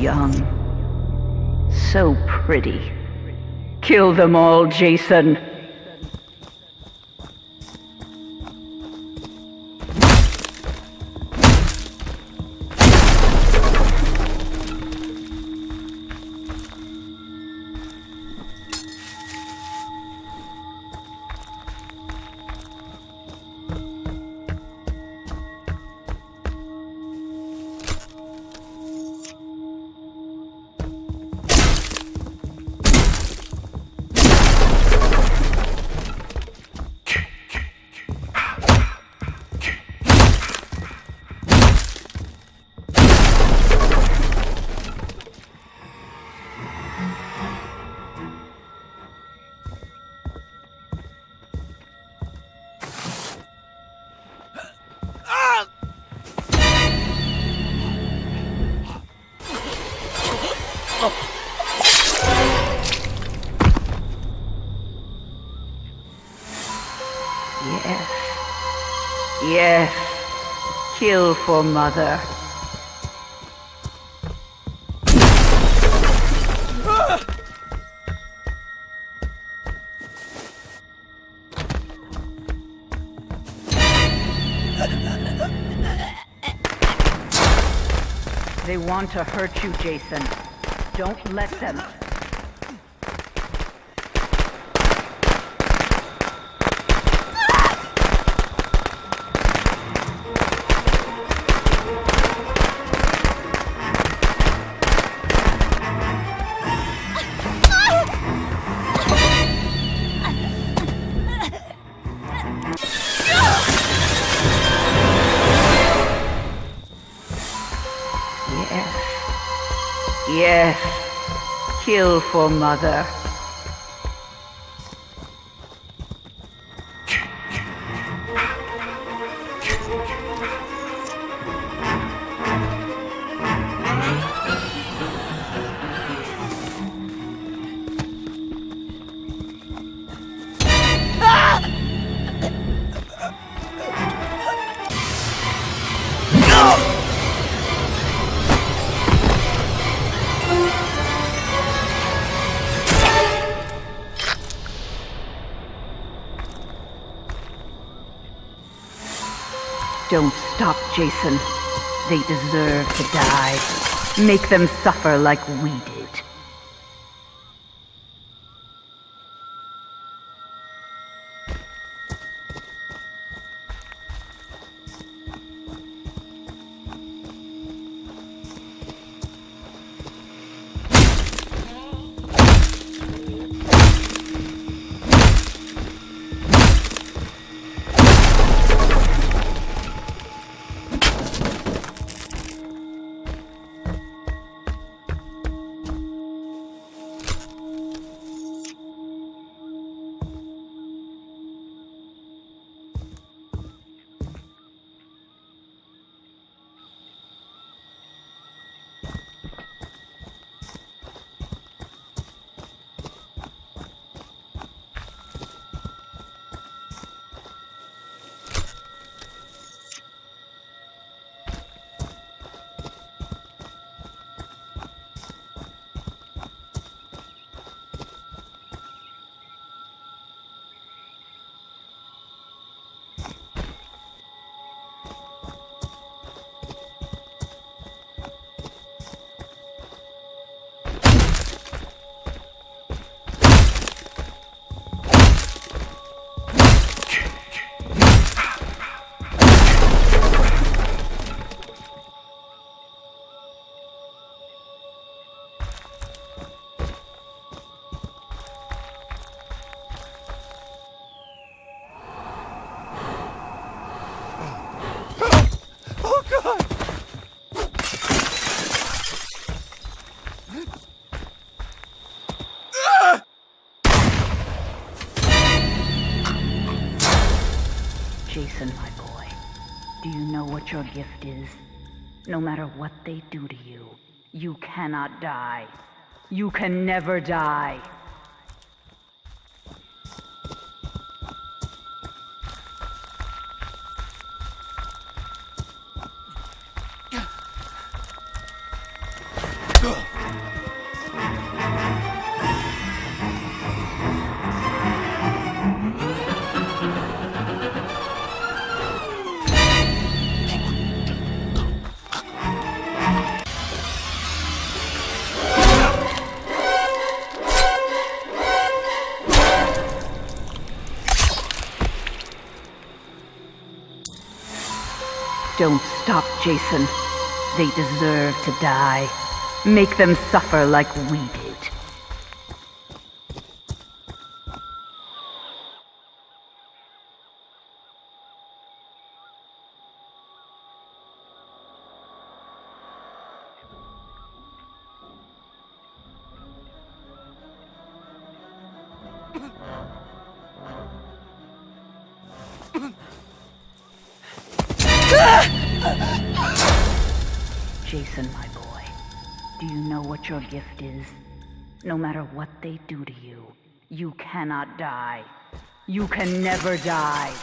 young. So pretty. Kill them all, Jason. Yes. Yes. Kill for mother. They want to hurt you, Jason. Don't let them. Yes. Kill for mother. Don't stop, Jason. They deserve to die. Make them suffer like we did. Your gift is? No matter what they do to you, you cannot die. You can never die. Don't stop, Jason. They deserve to die. Make them suffer like we did. Jason, my boy, do you know what your gift is? No matter what they do to you, you cannot die. You can never die.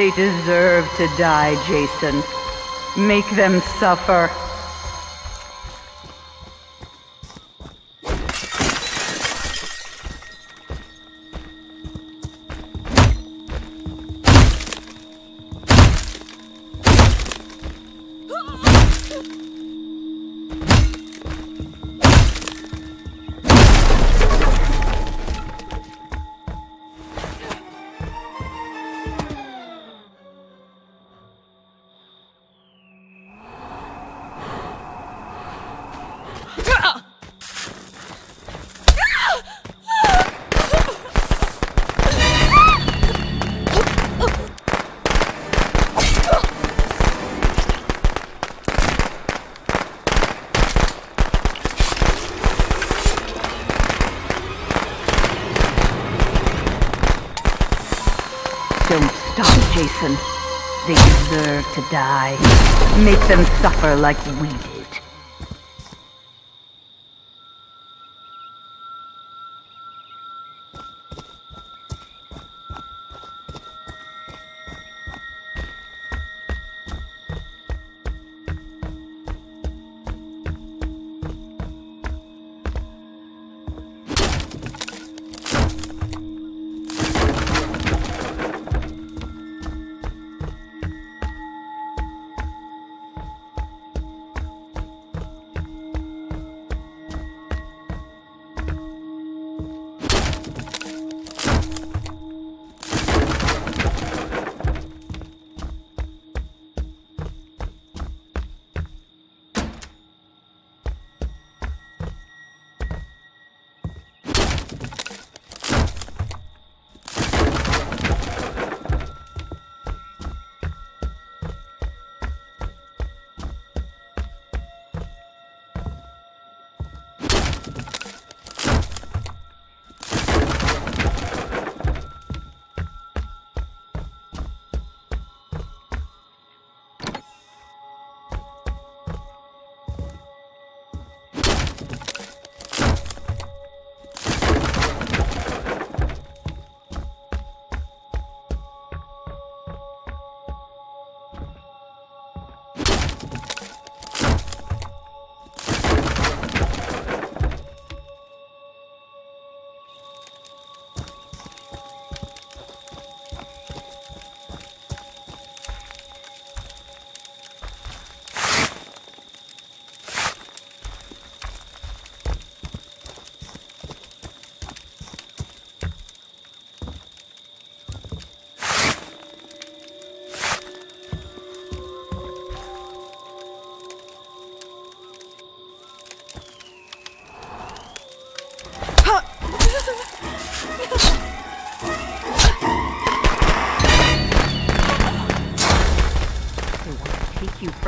They deserve to die, Jason. Make them suffer. Jason. They deserve to die. Make them suffer like we.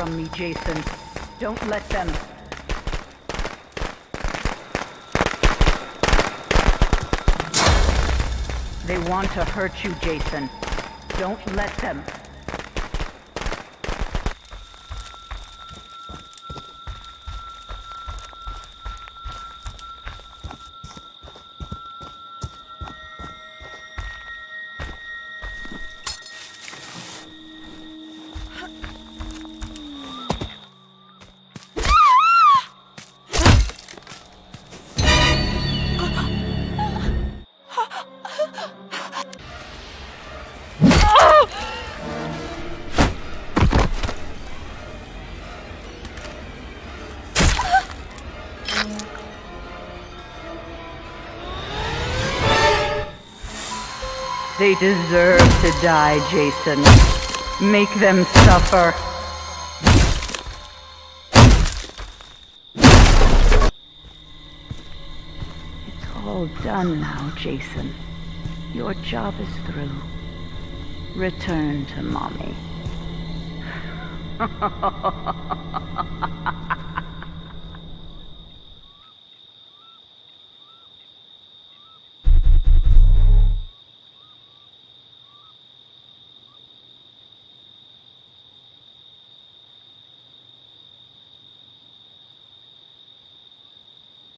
From me, Jason. Don't let them. They want to hurt you, Jason. Don't let them. They deserve to die, Jason. Make them suffer. It's all done now, Jason. Your job is through. Return to mommy.